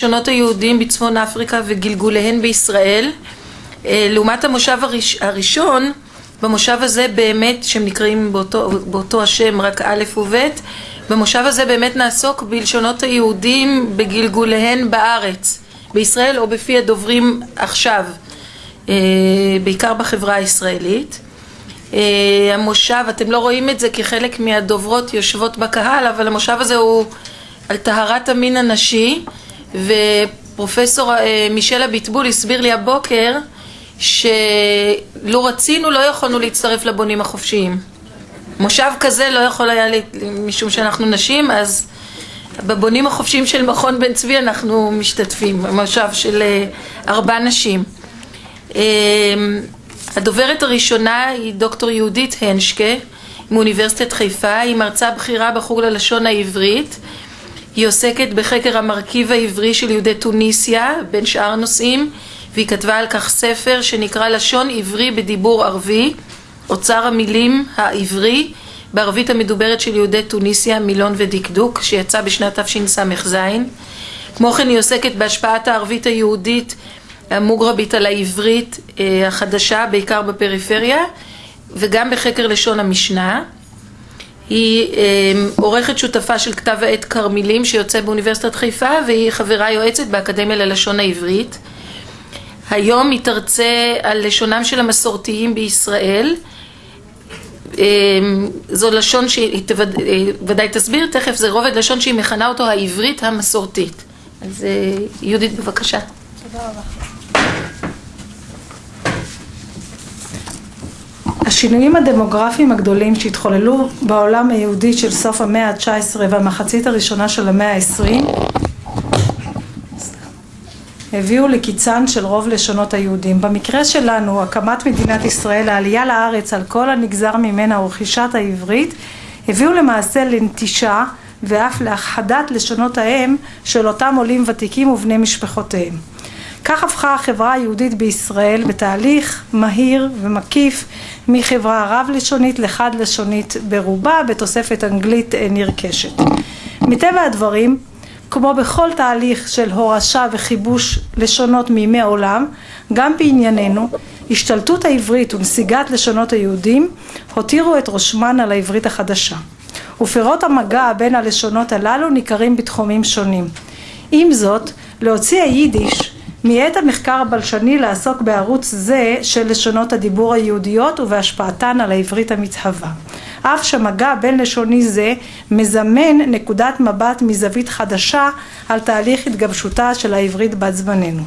לשונות היהודים בצפון אפריקה וגלגוליהן בישראל. לעומת המושב הראשון במושב הזה באמת שהם נקראים באותו השם רק א' וב' במושב הזה באמת נעסוק בלשונות היהודים בגלגוליהן בארץ בישראל או בפי הדוברים עכשיו בעיקר בחברה הישראלית. המושב אתם לא רואים את זה כי חלק מהדוברות יושבות בקהל אבל המושב הזה הוא על טהרת המין הנשי ופרופסור מישל אביטבול הסביר לי הבוקר שלו רצינו לא יכולנו להצטרף לבונים החופשיים. מושב כזה לא יכול היה משום שאנחנו נשים אז בבונים החופשיים של מכון בן צבי אנחנו משתתפים מושב של ארבע נשים. הדוברת הראשונה היא דוקטור יהודית הנשקה מאוניברסיטת חיפה היא מרצה בכירה בחוג ללשון העברית היא עוסקת בחקר המרכיב העברי של יהודי טוניסיה בין שאר נושאים והיא כתבה על כך ספר שנקרא לשון עברי בדיבור ערבי אוצר המילים העברי בערבית המדוברת של יהודי טוניסיה מילון ודקדוק שיצא בשנת תשס"ז. כמו כן היא עוסקת בהשפעת הערבית היהודית המוגרבית על העברית החדשה בעיקר בפריפריה וגם בחקר לשון המשנה היא עורכת שותפה של כתב העת כרמילים שיוצא באוניברסיטת חיפה והיא חברה יועצת באקדמיה ללשון העברית. היום היא תרצה על לשונם של המסורתיים בישראל. זו לשון שהיא ודאי תסביר תכף זה רובד לשון שהיא מכנה אותו העברית המסורתית. אז יהודית בבקשה. תודה רבה השינויים הדמוגרפיים הגדולים שהתחוללו בעולם היהודי של סוף המאה ה-19 והמחצית הראשונה של המאה ה-20 הביאו לקיצן של רוב לשונות היהודים. במקרה שלנו, הקמת מדינת ישראל, העלייה לארץ על כל הנגזר ממנה ורכישת העברית, הביאו למעשה לנטישה ואף להכחדת לשונות האם של אותם עולים ותיקים ובני משפחותיהם. כך הפכה החברה היהודית בישראל בתהליך מהיר ומקיף מחברה רב-לשונית לחד-לשונית ברובה בתוספת אנגלית נרכשת. מטבע הדברים, כמו בכל תהליך של הורשה וכיבוש לשונות מימי עולם, גם בענייננו, השתלטות העברית ונסיגת לשונות היהודים הותירו את ראשמן על העברית החדשה. ופירות המגע בין הלשונות הללו ניכרים בתחומים שונים. עם זאת, להוציא היידיש מיעט המחקר הבלשני לעסוק בערוץ זה של לשונות הדיבור היהודיות ובהשפעתן על העברית המתהווה. אף שמגע בין לשוני זה מזמן נקודת מבט מזווית חדשה על תהליך התגבשותה של העברית בת זמננו.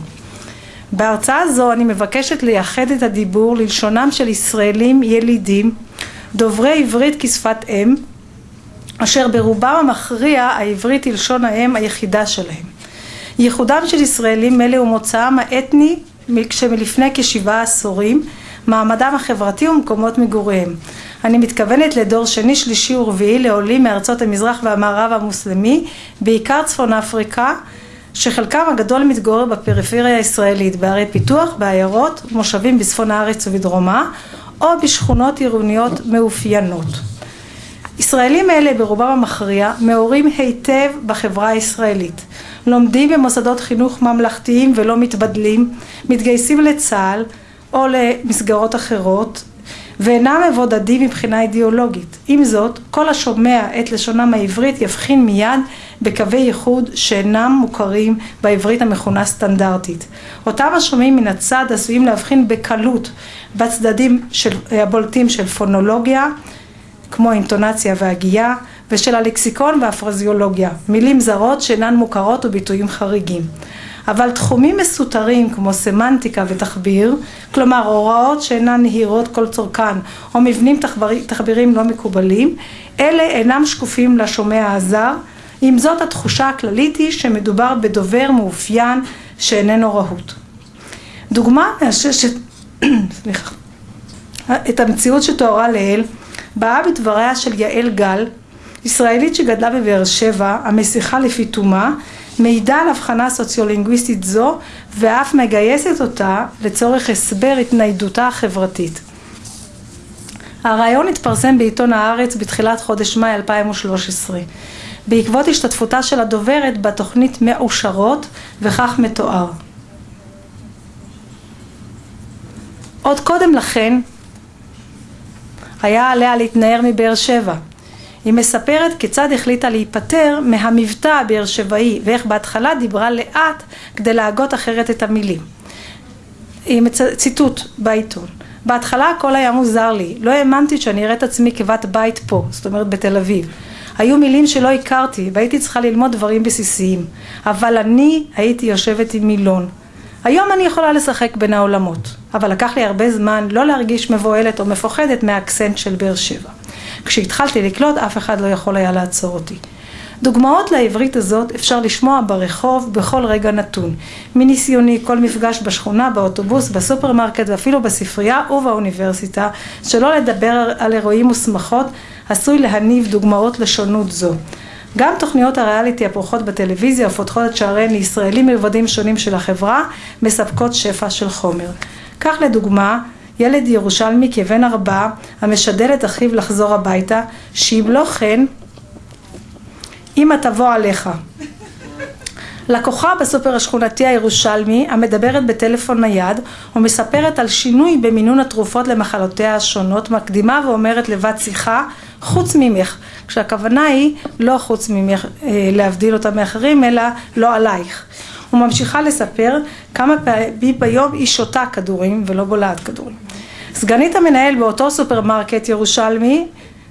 בהרצאה זו אני מבקשת לייחד את הדיבור ללשונם של ישראלים ילידים דוברי עברית כשפת אם אשר ברובם המכריע העברית היא לשון האם היחידה שלהם. ייחודם של ישראלים אלה ומוצאם האתני שמלפני כשבעה עשורים מעמדם החברתי ומקומות מגוריהם. אני מתכוונת לדור שני שלישי ורביעי לעולים מארצות המזרח והמערב המוסלמי בעיקר צפון אפריקה שחלקם הגדול מתגורר בפריפריה הישראלית בערי פיתוח, בעיירות, מושבים בצפון הארץ ובדרומה או בשכונות עירוניות מאופיינות. ישראלים אלה ברובם המכריע מעורים היטב בחברה הישראלית לומדים במוסדות חינוך ממלכתיים ולא מתבדלים, מתגייסים לצה"ל או למסגרות אחרות ואינם מבודדים מבחינה אידיאולוגית. עם זאת, כל השומע את לשונם העברית יבחין מיד בקווי ייחוד שאינם מוכרים בעברית המכונה סטנדרטית. אותם השומעים מן הצד עשויים להבחין בקלות בצדדים של, הבולטים של פונולוגיה כמו אינטונציה והגייה ושל הלקסיקון והפרזיולוגיה, מילים זרות שאינן מוכרות וביטויים חריגים. אבל תחומים מסותרים כמו סמנטיקה ותחביר, כלומר הוראות שאינן נהירות כל צורכן או מבנים תחבירים לא מקובלים, אלה אינם שקופים לשומע הזר, עם זאת התחושה הכללית היא שמדובר בדובר מאופיין שאיננו רהוט. דוגמה מאששת את המציאות שתוארה לעיל באה בדבריה של יעל גל ישראלית שגדלה בבאר שבע, המסיחה לפי תומה, מעידה על הבחנה סוציולינגוויסטית זו ואף מגייסת אותה לצורך הסבר התניידותה החברתית. הרעיון התפרסם בעיתון הארץ בתחילת חודש מאי 2013. בעקבות השתתפותה של הדוברת בתוכנית מאושרות וכך מתואר. עוד קודם לכן היה עליה להתנער מבאר שבע. היא מספרת כיצד החליטה להיפטר מהמבטא הבאר שבעי ואיך בהתחלה דיברה לאט כדי להגות אחרת את המילים. ציטוט בעיתון בהתחלה הכל היה מוזר לי, לא האמנתי שאני אראה את עצמי כבת בית פה, זאת אומרת בתל אביב. היו מילים שלא הכרתי והייתי צריכה ללמוד דברים בסיסיים, אבל אני הייתי יושבת עם מילון. היום אני יכולה לשחק בין העולמות, אבל לקח לי הרבה זמן לא להרגיש מבוהלת או מפוחדת מהאקסנט של באר שבע. כשהתחלתי לקלוט אף אחד לא יכול היה לעצור אותי. דוגמאות לעברית הזאת אפשר לשמוע ברחוב בכל רגע נתון. מניסיוני כל מפגש בשכונה, באוטובוס, בסופרמרקט ואפילו בספרייה ובאוניברסיטה, שלא לדבר על אירועים ושמחות, עשוי להניב דוגמאות לשונות זו. גם תוכניות הריאליטי הפורחות בטלוויזיה ופותחות את שעריהן לישראלים מלבדים שונים של החברה, מספקות שפע של חומר. כך לדוגמה, ילד ירושלמי כבן ארבע המשדל את אחיו לחזור הביתה, שאם לא כן אמא תבוא עליך. לקוחה בסופר השכונתי הירושלמי המדברת בטלפון נייד ומספרת על שינוי במינון התרופות למחלותיה השונות מקדימה ואומרת לבת שיחה חוץ ממך כשהכוונה היא לא חוץ ממך אה, להבדיל אותה מאחרים אלא לא עלייך וממשיכה לספר כמה פעמים ביום היא שותה כדורים ולא בולעת כדורים סגנית המנהל באותו סופרמרקט ירושלמי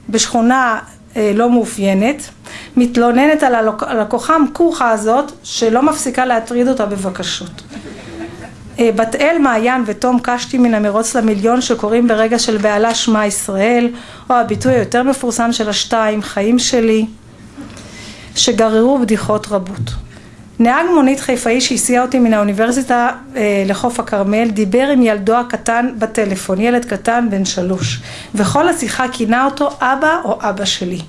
בשכונה אה, לא מאופיינת מתלוננת על הלקוחה המקוחה הזאת שלא מפסיקה להטריד אותה בבקשות. אה, בת אל מעיין ותום קשתי מן המרוץ למיליון שקוראים ברגע של בעלה שמע ישראל או הביטוי היותר מפורסם של השתיים חיים שלי שגררו בדיחות רבות. נהג מונית חיפאי שהסיע אותי מן האוניברסיטה אה, לחוף הכרמל דיבר עם ילדו הקטן בטלפון, ילד קטן בן שלוש וכל השיחה כינה אותו אבא או אבא שלי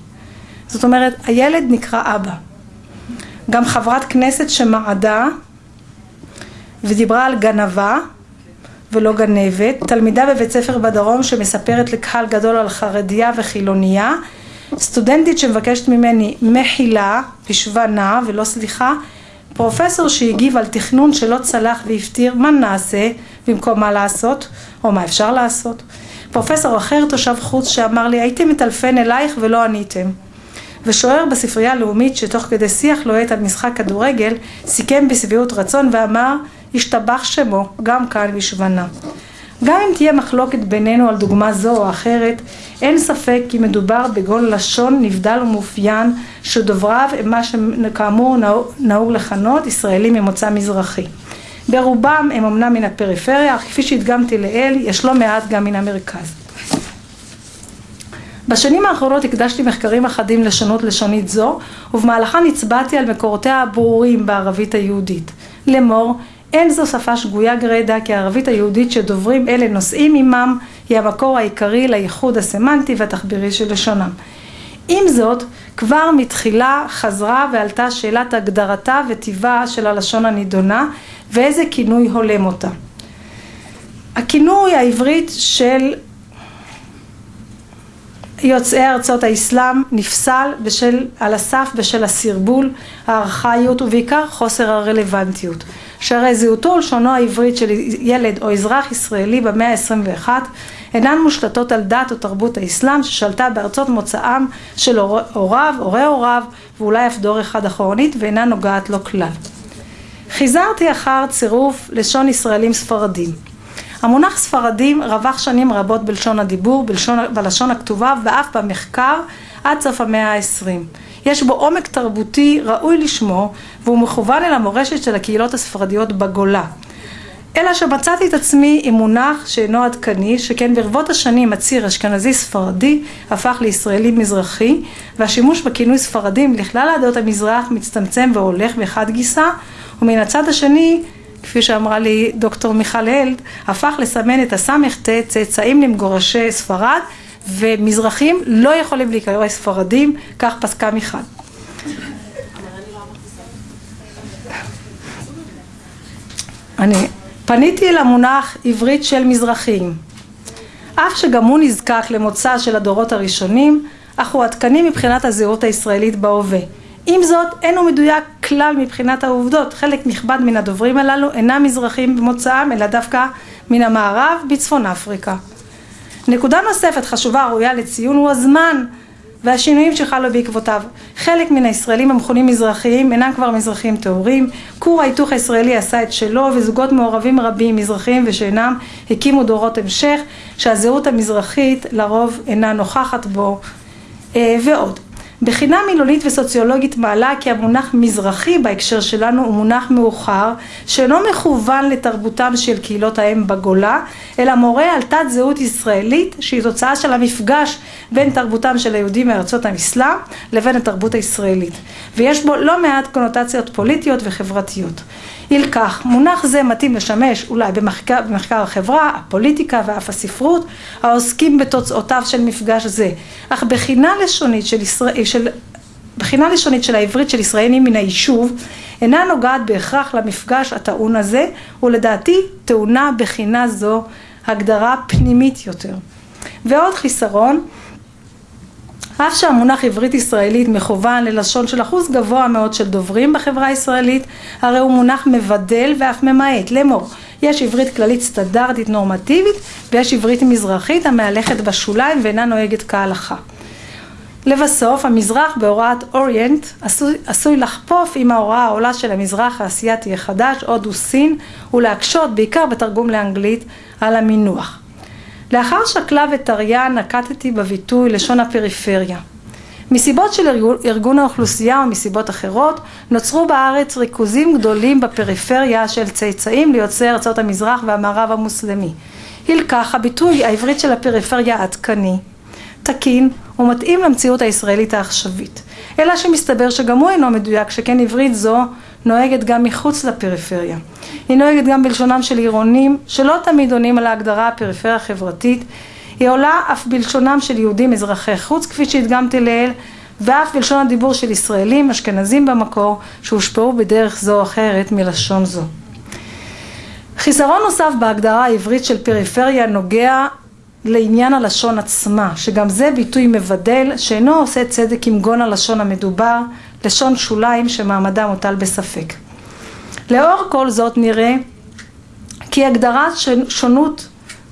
זאת אומרת, הילד נקרא אבא. גם חברת כנסת שמעדה ודיברה על גנבה ולא גנבת, תלמידה בבית ספר בדרום שמספרת לקהל גדול על חרדיה וחילוניה, סטודנטית שמבקשת ממני מחילה, פשוונה ולא סליחה, פרופסור שהגיב על תכנון שלא צלח והפתיר מה נעשה? במקום מה לעשות? או מה אפשר לעשות, פרופסור אחר תושב חוץ שאמר לי הייתי מטלפן אלייך ולא עניתם. ושוער בספרייה הלאומית שתוך כדי שיח לוהט על משחק כדורגל סיכם בשביעות רצון ואמר השתבח שמו גם כאן בשבנה. גם אם תהיה מחלוקת בינינו על דוגמה זו או אחרת, אין ספק כי מדובר בגול לשון נבדל ומאופיין שדובריו הם מה שכאמור נהוג לכנות ישראלים ממוצא מזרחי. ברובם הם אמנם מן הפריפריה, אך כפי שהדגמתי לעיל, יש לא מעט גם מן המרכז. בשנים האחרונות הקדשתי מחקרים אחדים לשונות לשונית זו, ובמהלכן הצבעתי על מקורותיה הברורים בערבית היהודית. לאמור, אין זו שפה שגויה גרידא כי הערבית היהודית שדוברים אלה נושאים עמם היא המקור העיקרי לייחוד הסמנטי והתחבירי של לשונם. עם זאת, כבר מתחילה חזרה ועלתה שאלת הגדרתה וטיבה של הלשון הנידונה ואיזה כינוי הולם אותה. הכינוי העברית של יוצאי ארצות האסלאם נפסל בשל, על הסף בשל הסרבול, הארכאיות ובעיקר חוסר הרלוונטיות. שהרי זהותו ולשונו העברית של ילד או אזרח ישראלי במאה ה-21 אינן מושתתות על דת או תרבות האסלאם ששלטה בארצות מוצאם של הוריו, הורי הוריו ואולי אף דור אחד אחורנית ואינה נוגעת לו כלל. חיזרתי אחר צירוף לשון ישראלים ספרדים המונח ספרדים רווח שנים רבות בלשון הדיבור, בלשון, בלשון הכתובה ואף במחקר עד סוף המאה העשרים. יש בו עומק תרבותי ראוי לשמו והוא מכוון אל המורשת של הקהילות הספרדיות בגולה. אלא שמצאתי את עצמי עם מונח שאינו עדכני, שכן ברבות השנים הציר אשכנזי ספרדי הפך לישראלי מזרחי, והשימוש בכינוי ספרדים לכלל עדות המזרח מצטמצם והולך מחד גיסא, ומן הצד השני כפי שאמרה לי דוקטור מיכל הלד, הפך לסמן את הס"ט צאצאים למגורשי ספרד ומזרחים לא יכולים להיקרא ספרדים, כך פסקה מיכל. אני פניתי אל המונח עברית של מזרחים, אף שגם הוא נזקק למוצא של הדורות הראשונים, אך הוא עדכני מבחינת הזהות הישראלית בהווה. עם זאת, אינו מדויק כלל מבחינת העובדות. חלק נכבד מן הדוברים הללו אינם מזרחים במוצאם, אלא דווקא מן המערב בצפון אפריקה. נקודה נוספת חשובה הראויה לציון הוא הזמן והשינויים שחלו בעקבותיו. חלק מן הישראלים המכונים מזרחיים אינם כבר מזרחים טהורים, כור ההיתוך הישראלי עשה את שלו וזוגות מעורבים רבים מזרחיים ושאינם הקימו דורות המשך שהזהות המזרחית לרוב אינה נוכחת בו אה, ועוד. בחינה מילולית וסוציולוגית מעלה כי המונח מזרחי בהקשר שלנו הוא מונח מאוחר שאינו מכוון לתרבותם של קהילות האם בגולה אלא מורה על תת זהות ישראלית שהיא תוצאה של המפגש בין תרבותם של היהודים מארצות האסלאם לבין התרבות הישראלית. ויש בו לא מעט קונוטציות פוליטיות וחברתיות. ילקח, מונח זה מתאים לשמש אולי במחקר, במחקר החברה, הפוליטיקה ואף הספרות העוסקים בתוצאותיו של מפגש זה, אך בחינה לשונית של, ישראל, של, בחינה לשונית של העברית של ישראלים מן היישוב אינה נוגעת בהכרח למפגש הטעון הזה ולדעתי טעונה בחינה זו הגדרה פנימית יותר. ועוד חיסרון אף שהמונח עברית ישראלית מכוון ללשון של אחוז גבוה מאוד של דוברים בחברה הישראלית, הרי הוא מונח מבדל ואף ממעט, לאמור, יש עברית כללית סטנדרטית נורמטיבית ויש עברית מזרחית המהלכת בשוליים ואינה נוהגת כהלכה. לבסוף, המזרח בהוראת אוריינט עשוי, עשוי לחפוף עם ההוראה העולה של המזרח האסייתי החדש, הודו סין, ולהקשות, בעיקר בתרגום לאנגלית, על המינוח. לאחר שקלה וטריה נקטתי בביטוי לשון הפריפריה. מסיבות של ארגון, ארגון האוכלוסייה ומסיבות אחרות נוצרו בארץ ריכוזים גדולים בפריפריה של צאצאים ליוצאי ארצות המזרח והמערב המוסלמי. הילקח הביטוי העברית של הפריפריה עדכני, תקין ומתאים למציאות הישראלית העכשווית. אלא שמסתבר שגם הוא אינו מדויק שכן עברית זו נוהגת גם מחוץ לפריפריה. היא נוהגת גם בלשונם של עירונים שלא תמיד עונים על ההגדרה הפריפריה החברתית, היא עולה אף בלשונם של יהודים אזרחי חוץ כפי שהדגמתי לעיל ואף בלשון הדיבור של ישראלים אשכנזים במקור שהושפעו בדרך זו או אחרת מלשון זו. חיסרון נוסף בהגדרה העברית של פריפריה נוגע לעניין הלשון עצמה, שגם זה ביטוי מבדל שאינו עושה צדק עם גון הלשון המדובר, לשון שוליים שמעמדה מוטל בספק. לאור כל זאת נראה כי הגדרת שונות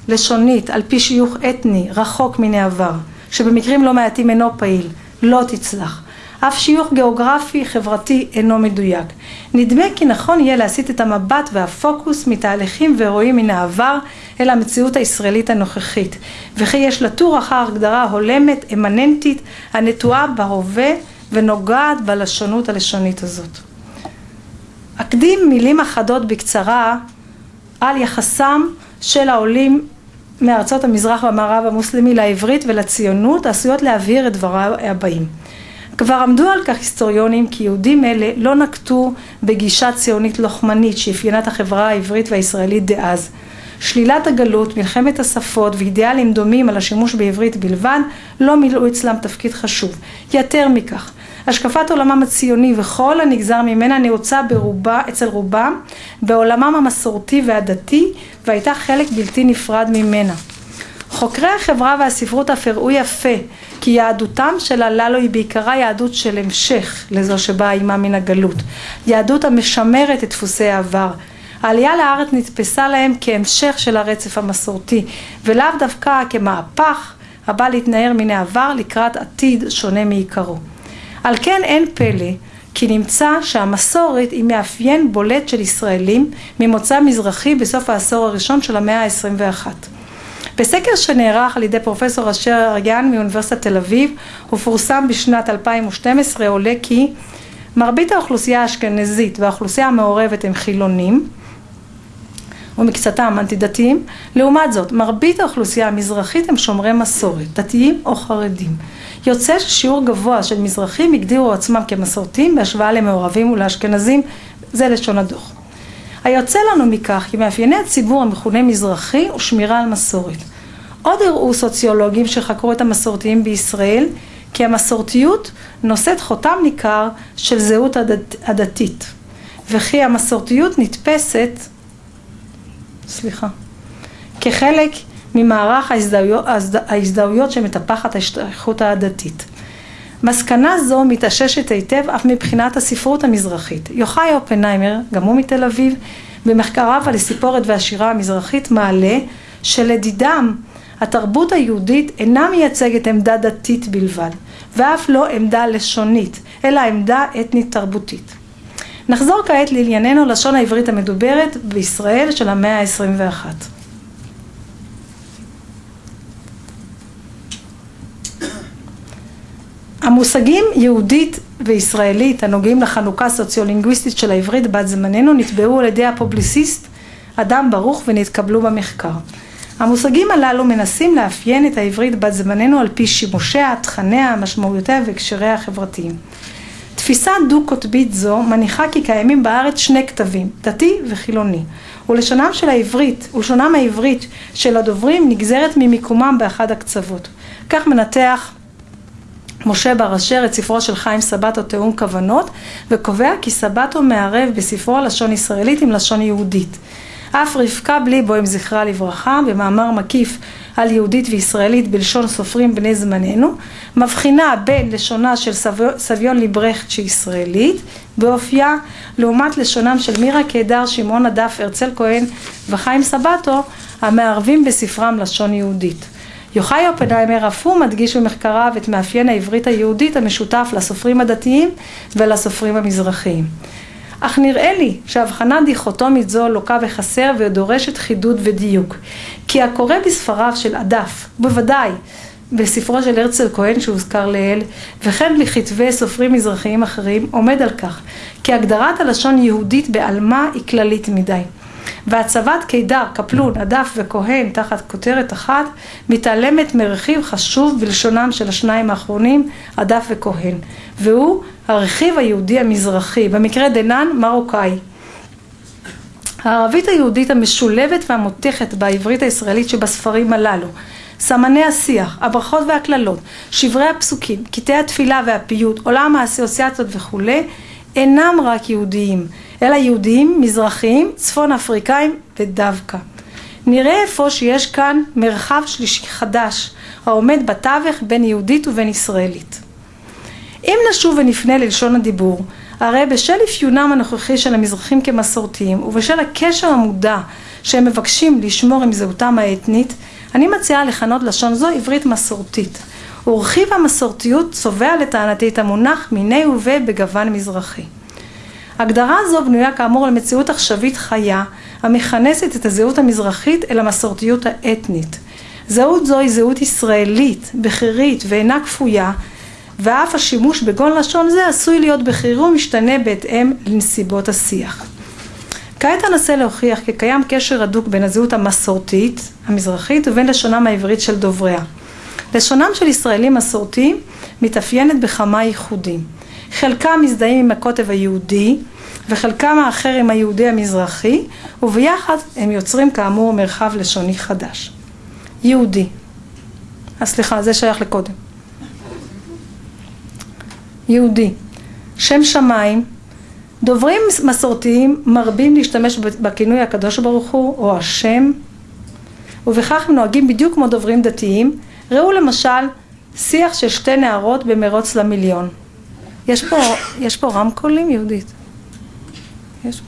לשונית על פי שיוך אתני רחוק מן העבר, שבמקרים לא מעטים אינו פעיל, לא תצלח. אף שיוך גיאוגרפי חברתי אינו מדויק. נדמה כי נכון יהיה להסיט את המבט והפוקוס מתהליכים ואירועים מן העבר אל המציאות הישראלית הנוכחית, וכי יש לתור אחר הגדרה הולמת, אמננטית, הנטועה בהווה ונוגעת בלשונות הלשונית הזאת. אקדים מילים אחדות בקצרה על יחסם של העולים מארצות המזרח והמערב המוסלמי לעברית ולציונות עשויות להבהיר את דבריו הבאים. כבר עמדו על כך היסטוריונים כי יהודים אלה לא נקטו בגישה ציונית לוחמנית שאפיינה את החברה העברית והישראלית דאז. שלילת הגלות, מלחמת השפות ואידיאלים דומים על השימוש בעברית בלבד לא מילאו אצלם תפקיד חשוב. יותר מכך, השקפת עולמם הציוני וכל הנגזר ממנה נעוצה ברובה, אצל רובם בעולמם המסורתי והדתי והייתה חלק בלתי נפרד ממנה. חוקרי החברה והספרות אף הראו יפה כי יהדותם של הללו היא בעיקרה יהדות של המשך לזו שבאה עימה מן הגלות, יהדות המשמרת את דפוסי העבר. העלייה לארץ נתפסה להם כהמשך של הרצף המסורתי ולאו דווקא כמהפך הבא להתנער מן העבר לקראת עתיד שונה מעיקרו. על כן אין פלא כי נמצא שהמסורת היא מאפיין בולט של ישראלים ממוצא מזרחי בסוף העשור הראשון של המאה ה-21. בסקר שנערך על ידי פרופסור אשר אריאן מאוניברסיטת תל אביב ופורסם בשנת 2012 עולה כי מרבית האוכלוסייה האשכנזית והאוכלוסייה המעורבת הם חילונים ומקצתם אנטי דתיים, לעומת זאת מרבית האוכלוסייה המזרחית הם שומרי מסורת, דתיים או חרדים. יוצא ששיעור גבוה של מזרחים הגדירו עצמם כמסורתיים בהשוואה למעורבים ולאשכנזים, זה לשון הדוח. היוצא לנו מכך כי מאפייני הציבור המכונה מזרחי הוא שמירה על מסורת. עוד הראו סוציולוגים שחקרו את המסורתיים בישראל כי המסורתיות נושאת חותם ניכר של זהות הדת, הדתית וכי המסורתיות נתפסת, סליחה, כחלק ממערך ההזדהויות, ההזדהויות שמטפחת ההשתייכות הדתית. מסקנה זו מתאששת היטב אף מבחינת הספרות המזרחית. יוחאי אופנהיימר, גם הוא מתל אביב, במחקריו על הסיפורת והשירה המזרחית מעלה שלדידם התרבות היהודית אינה מייצגת עמדה דתית בלבד, ואף לא עמדה לשונית, אלא עמדה אתנית תרבותית. נחזור כעת לענייננו לשון העברית המדוברת בישראל של המאה ה-21. המושגים יהודית וישראלית הנוגעים לחנוכה סוציולינגוויסטית של העברית בת זמננו נתבעו על ידי הפובליסיסט אדם ברוך ונתקבלו במחקר. המושגים הללו מנסים לאפיין את העברית בת זמננו על פי שימושיה, תכניה, משמעויותיה והקשריה החברתיים. תפיסה דו-קוטבית זו מניחה כי קיימים בארץ שני כתבים, דתי וחילוני, ולשונם של העברית, ולשונם העברית של הדוברים נגזרת ממיקומם באחד הקצוות. כך מנתח משה בר אשר את ספרו של חיים סבטו תיאום כוונות וקובע כי סבטו מערב בספרו לשון ישראלית עם לשון יהודית. אף רבקה בליבוים זכרה לברכה במאמר מקיף על יהודית וישראלית בלשון סופרים בני זמננו מבחינה בין לשונה של סביון ליברכט שישראלית באופייה לעומת לשונם של מירה קידר, שמעון הדף, הרצל כהן וחיים סבטו המערבים בספרם לשון יהודית. יוחאי אופנהיימר אף הוא מדגיש במחקריו את מאפיין העברית היהודית המשותף לסופרים הדתיים ולסופרים המזרחיים. אך נראה לי שהבחנה דיכוטומית זו לוקה בחסר ודורשת חידוד ודיוק. כי הקורא בספריו של הדף, בוודאי בספרו של הרצל כהן שהוזכר לעיל, וכן בכתבי סופרים מזרחיים אחרים, עומד על כך כי הגדרת הלשון יהודית בעלמה היא כללית מדי. והצבת קידר, קפלון, הדף וכהן תחת כותרת אחת מתעלמת מרכיב חשוב בלשונם של השניים האחרונים, הדף וכהן, והוא הרכיב היהודי המזרחי, במקרה דנן מרוקאי. הערבית היהודית המשולבת והמותכת בעברית הישראלית שבספרים הללו סמני השיח, הברכות והקללות, שברי הפסוקים, קטעי התפילה והפיוט, עולם האסוציאציות וכולי, אינם רק יהודיים, אלא יהודיים, מזרחיים, צפון אפריקאים ודווקא. נראה אפוא שיש כאן מרחב שלישי חדש, העומד בתווך בין יהודית ובין ישראלית. אם נשוב ונפנה ללשון הדיבור, הרי בשל אפיונם הנוכחי של המזרחים כמסורתיים ובשל הקשר המודע שהם מבקשים לשמור עם זהותם האתנית, אני מציעה לכנות לשון זו עברית מסורתית. ורכיב המסורתיות צובע לטענתי את המונח מיני ובה בגוון מזרחי. הגדרה זו בנויה כאמור על מציאות עכשווית חיה המכנסת את הזהות המזרחית אל המסורתיות האתנית. זהות זו היא זהות ישראלית, בכירית ואינה כפויה ואף השימוש בגון לשון זה עשוי להיות בכירי ומשתנה בהתאם לנסיבות השיח. כעת אנסה להוכיח כי קיים קשר הדוק בין הזהות המסורתית, המזרחית, ובין לשונם העברית של דובריה. לשונם של ישראלים מסורתיים מתאפיינת בכמה ייחודים. חלקם מזדהים עם הקוטב היהודי וחלקם האחר עם היהודי המזרחי וביחד הם יוצרים כאמור מרחב לשוני חדש. יהודי. אה, סליחה, זה שייך לקודם. יהודי. שם שמיים. דוברים מסורתיים מרבים להשתמש בכינוי הקדוש ברוך הוא או השם ובכך הם נוהגים בדיוק כמו דוברים דתיים. ראו למשל שיח של שתי נערות במרוץ למיליון. יש פה, יש פה רמקולים יהודית? יש?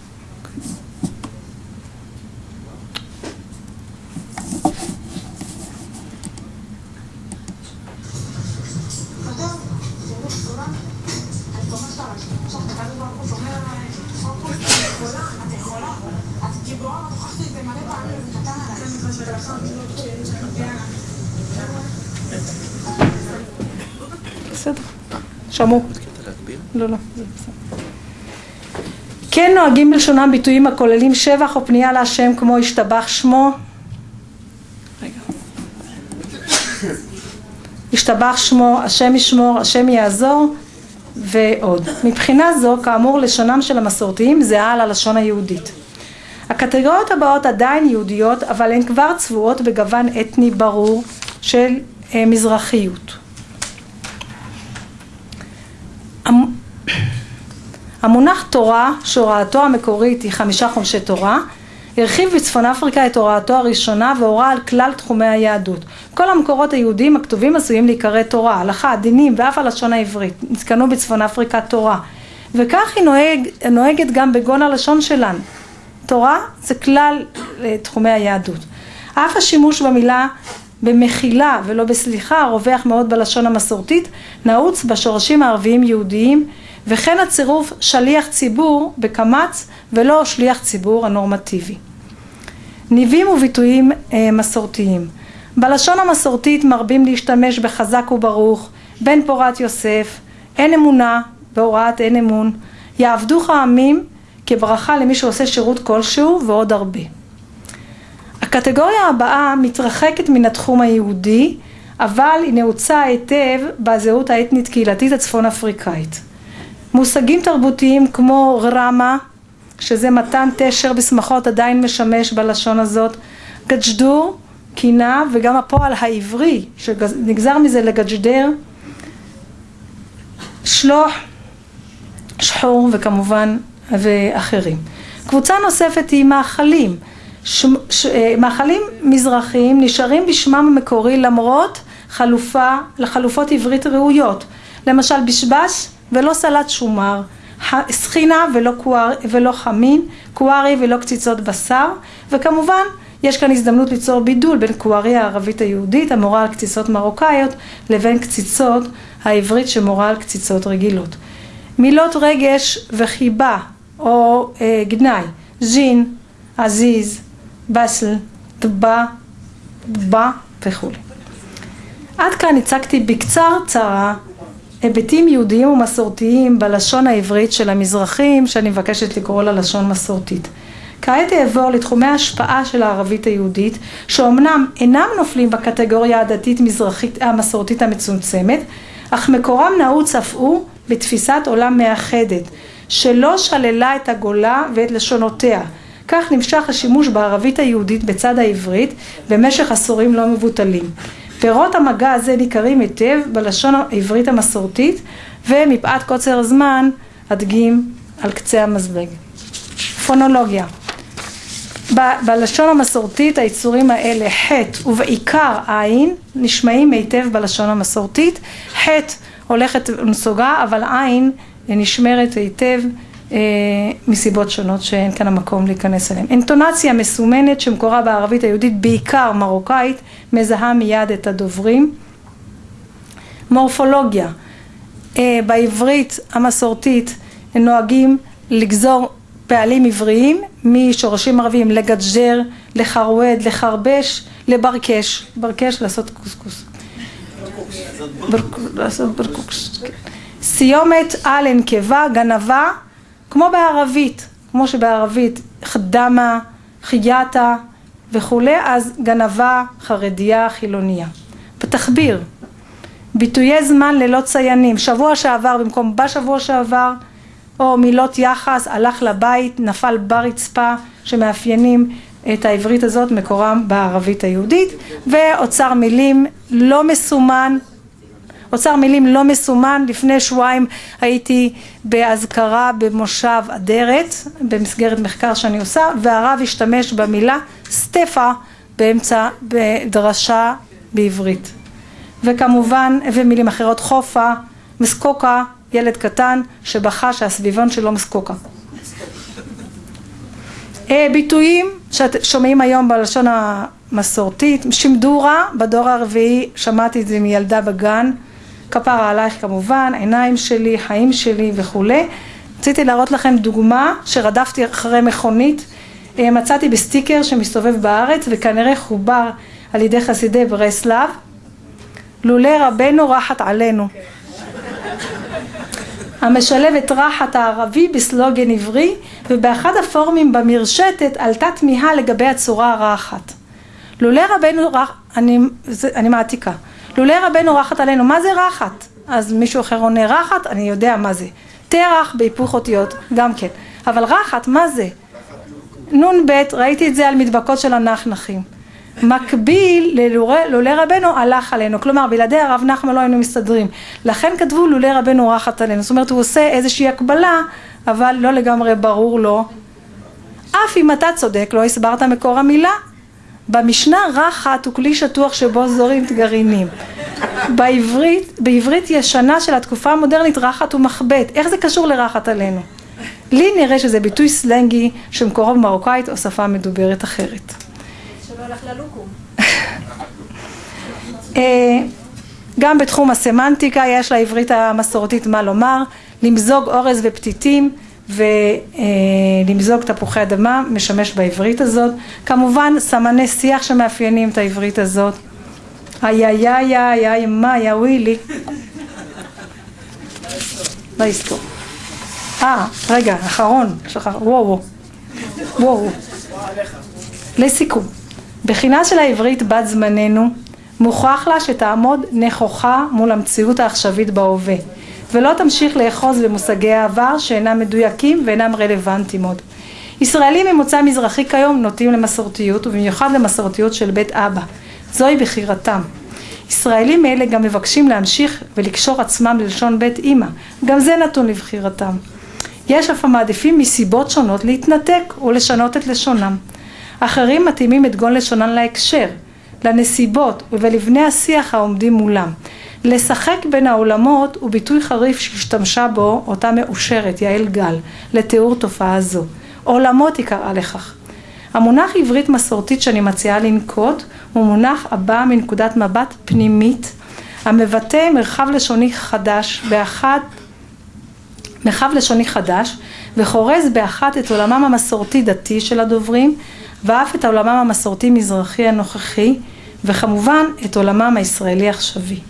בסדר, שמעו. לא, לא, זה בסדר. כן נוהגים בלשונם ביטויים הכוללים שבח או פנייה להשם כמו השתבח שמו השתבח שמו, השם ישמור, השם יעזור ועוד. מבחינה זו, כאמור, לשונם של המסורתיים זהה ללשון היהודית. הקטגוריות הבאות עדיין יהודיות, אבל הן כבר צבועות בגוון אתני ברור של אה, מזרחיות. המונח תורה, שהוראתו המקורית היא חמישה חומשי תורה, הרחיב בצפון אפריקה את הוראתו הראשונה והורה על כלל תחומי היהדות. כל המקורות היהודיים הכתובים עשויים להיקרא תורה, הלכה, דינים ואף הלשון העברית. נתקנו בצפון אפריקה תורה. וכך היא נוהג, נוהגת גם בגון הלשון שלנו. תורה זה כלל אה, תחומי היהדות. אף השימוש במילה במחילה ולא בסליחה רווח מאוד בלשון המסורתית, נעוץ בשורשים הערביים יהודיים וכן הצירוף שליח ציבור בקמץ ולא שליח ציבור הנורמטיבי. ניבים וביטויים אה, מסורתיים בלשון המסורתית מרבים להשתמש בחזק וברוך, בן פורת יוסף, אין אמונה בהוראת אין אמון, יעבדוך העמים כברכה למי שעושה שירות כלשהו ועוד הרבה. הקטגוריה הבאה מתרחקת מן התחום היהודי, אבל היא נעוצה היטב בזהות האתנית קהילתית הצפון אפריקאית. מושגים תרבותיים כמו רמה, שזה מתן תשר בשמחות עדיין משמש בלשון הזאת, גג'דור, קינה, וגם הפועל העברי שנגזר מזה לגג'דר, שלוח, שחור וכמובן ואחרים. קבוצה נוספת היא מאכלים. ש... ש... מאכלים מזרחיים נשארים בשמם המקורי למרות חלופה, לחלופות עברית ראויות. למשל בשבש ולא סלט שומר, סחינה ולא, קואר, ולא חמין, קוארי ולא קציצות בשר, וכמובן יש כאן הזדמנות ליצור בידול בין קוארי הערבית היהודית המורה על קציצות מרוקאיות לבין קציצות העברית שמורה על קציצות רגילות. מילות רגש וחיבה או אה, גנאי, ז'ין, עזיז, בסל, דבה, דבה וכולי. עד כאן הצגתי בקצר צרה היבטים יהודיים ומסורתיים בלשון העברית של המזרחים שאני מבקשת לקרוא לה לשון מסורתית. כעת אעבור לתחומי ההשפעה של הערבית היהודית שאומנם אינם נופלים בקטגוריה הדתית מזרחית המסורתית המצומצמת אך מקורם נעוץ אף הוא בתפיסת עולם מאחדת שלא שללה את הגולה ואת לשונותיה. כך נמשך השימוש בערבית היהודית בצד העברית במשך עשורים לא מבוטלים. פירות המגע הזה ניכרים היטב בלשון העברית המסורתית ומפאת קוצר הזמן אדגים על קצה המזלג. פונולוגיה. ב- בלשון המסורתית היצורים האלה חטא ובעיקר עין נשמעים היטב בלשון המסורתית. חטא הולכת ונסוגה אבל עין נשמרת היטב אה, מסיבות שונות שאין כאן המקום להיכנס אליהן. אינטונציה מסומנת שמקורה בערבית היהודית בעיקר מרוקאית מזהה מיד את הדוברים. מורפולוגיה אה, בעברית המסורתית נוהגים לגזור פעלים עבריים משורשים ערביים לגג'ר, לחרואד, לחרבש, לברקש, ברקש לעשות קוסקוס. לעשות ברקוקס. סיומת על הנקבה, גנבה כמו בערבית, כמו שבערבית חדמה, חייתה וכולי, אז גנבה, חרדיה, חילוניה. בתחביר, ביטויי זמן ללא ציינים, שבוע שעבר במקום בשבוע שעבר, או מילות יחס, הלך לבית, נפל ברצפה, שמאפיינים את העברית הזאת, מקורם בערבית היהודית, ואוצר מילים לא מסומן אוצר מילים לא מסומן, לפני שבועיים הייתי באזכרה במושב אדרת, במסגרת מחקר שאני עושה, והרב השתמש במילה סטפה באמצע, בדרשה בעברית. וכמובן, ומילים אחרות, חופה, מסקוקה, ילד קטן שבכה שהסביבון שלו מסקוקה. אה, ביטויים ששומעים היום בלשון המסורתית, שמדורה, בדור הרביעי שמעתי את זה מילדה בגן, כפרה עלייך כמובן, עיניים שלי, חיים שלי וכולי. רציתי להראות לכם דוגמה שרדפתי אחרי מכונית, אה, מצאתי בסטיקר שמסתובב בארץ וכנראה חובר על ידי חסידי ברסלב, לולא רבנו רחת עלינו. המשלב את רחת הערבי בסלוגן עברי ובאחד הפורומים במרשתת עלתה תמיהה לגבי הצורה הרחת. לולא רבנו רחת, אני, אני מעתיקה, לולא רבנו רחת עלינו, מה זה רחת? אז מישהו אחר עונה רחת, אני יודע מה זה. תרח בהיפוך אותיות, גם כן. אבל רחת, מה זה? נ"ב, ראיתי את זה על מדבקות של הנחנחים. מקביל ללולי רבנו הלך עלינו, כלומר בלעדי הרב נחמן לא היינו מסתדרים, לכן כתבו לולי רבנו רחת עלינו, זאת אומרת הוא עושה איזושהי הקבלה אבל לא לגמרי ברור לו אף אם אתה צודק לא הסברת מקור המילה. במשנה רחת הוא כלי שטוח שבו זורים גרעינים. בעברית, בעברית ישנה של התקופה המודרנית רחת הוא מחבט. איך זה קשור לרחת עלינו? לי נראה שזה ביטוי סלנגי שמקורו במרוקאית או שפה מדוברת אחרת. שלא הלך ללוקום. אה, גם בתחום הסמנטיקה יש לעברית המסורתית מה לומר, למזוג אורז ופתיתים ולמזוג תפוחי אדמה משמש בעברית הזאת. כמובן סמני שיח שמאפיינים את העברית הזאת. איי איי איי איי איי מה יא ווילי. לא יזכור. אה, רגע, אחרון, שכח, וואו. וואו. לסיכום, בחינה של העברית בת זמננו מוכרח לה שתעמוד נכוחה מול המציאות העכשווית בהווה ולא תמשיך לאחוז במושגי העבר שאינם מדויקים ואינם רלוונטיים עוד. ישראלים ממוצא מזרחי כיום נוטים למסורתיות ובמיוחד למסורתיות של בית אבא. זוהי בחירתם. ישראלים אלה גם מבקשים להמשיך ולקשור עצמם ללשון בית אימא, גם זה נתון לבחירתם. יש אף המעדיפים מסיבות שונות להתנתק ולשנות את לשונם. אחרים מתאימים את גון לשונן להקשר, לנסיבות ולבני השיח העומדים מולם. לשחק בין העולמות הוא ביטוי חריף שהשתמשה בו אותה מאושרת, יעל גל, לתיאור תופעה זו. עולמות היא קראה לכך. המונח עברית מסורתית שאני מציעה לנקוט הוא מונח הבא מנקודת מבט פנימית המבטא מרחב לשוני חדש באחת מרחב לשוני חדש וחורז באחת את עולמם המסורתי דתי של הדוברים ואף את עולמם המסורתי מזרחי הנוכחי וכמובן את עולמם הישראלי עכשווי